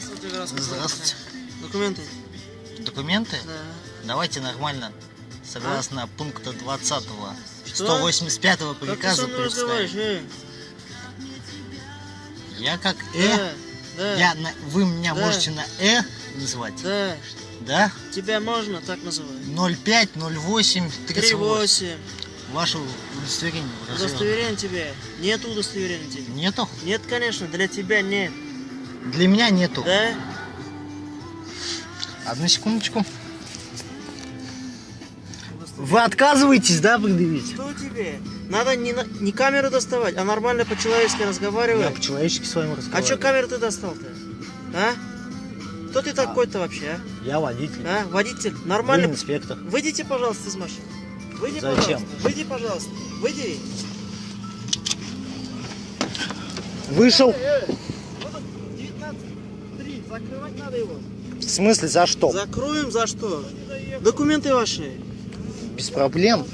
Здравствуйте, Здравствуйте. полиция. Документы? Документы? Да. Давайте нормально. Согласно пункта 20 Что? 185 Как ты со приказа представить. Я как Э. Да, да, Я на- вы меня Да. можете на Э называть? да. Да? Тебя можно так называть? 05, 08, 38. 3-8. Ваше удостоверение. Удостоверение тебе. Нет удостоверения тебе. Нету? Нет, конечно, для тебя нет. Для меня нету. Да? Одну секундочку. Вы отказываетесь, да, предъявить? Что тебе? Надо не, не камеру доставать, а нормально по-человечески Я разговаривать. по-человечески с вами А разговариваю. что камеру ты достал-то? А? Кто ты такой-то вообще, Я водитель. а? А? Водитель? Вы Нормально? инспектор. Выйдите, пожалуйста, из машины. Выйди, Зачем? пожалуйста. Выйди, пожалуйста. Выйди. Вышел? Вот он, 19.3. Закрывать надо его. В смысле, за что? Закроем за что? Документы ваши. Без проблем.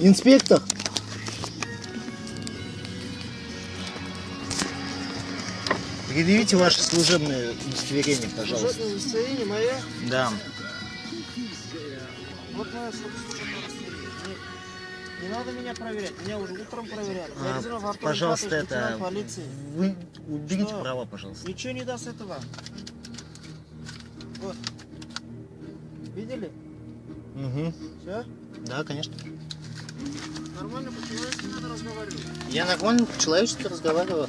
Инспектор. Предъявите ваше служебное удостоверение, пожалуйста. Служебное удостоверение мое. Да. Вот мое. Не, не надо меня проверять. Меня уже утром проверяли. А, пожалуйста, это... полиции. Вы уберите Что? права, пожалуйста. Ничего не даст этого. Вот. Видели? Угу. Все? Да, конечно. Нормально по-человечески надо разговаривать. Я нормально по-человечески разговариваю.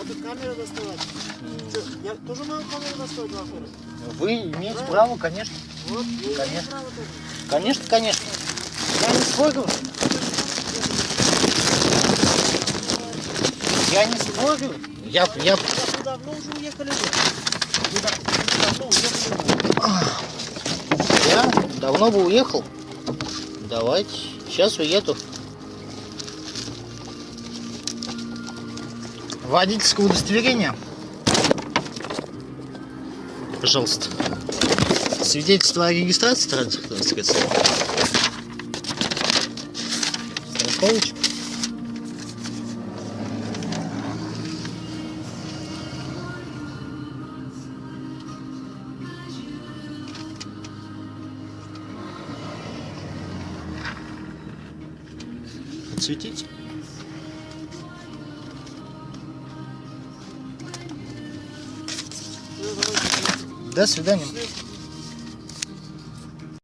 А тут камеру доставать. Я тоже могу камеру доставать в? Вы имеете Правильно. право, конечно. Вот, Конечно. право тоже. Конечно, конечно. Я не спорю. Я не спорю. Я, я... Вы давно уже уехали. Вы да- вы давно уехали я давно бы уехал. Давайте. Сейчас уеду. Водительское удостоверение. Пожалуйста. Свидетельство о регистрации транспортного средства. Страховочка. Давайте. До свидания.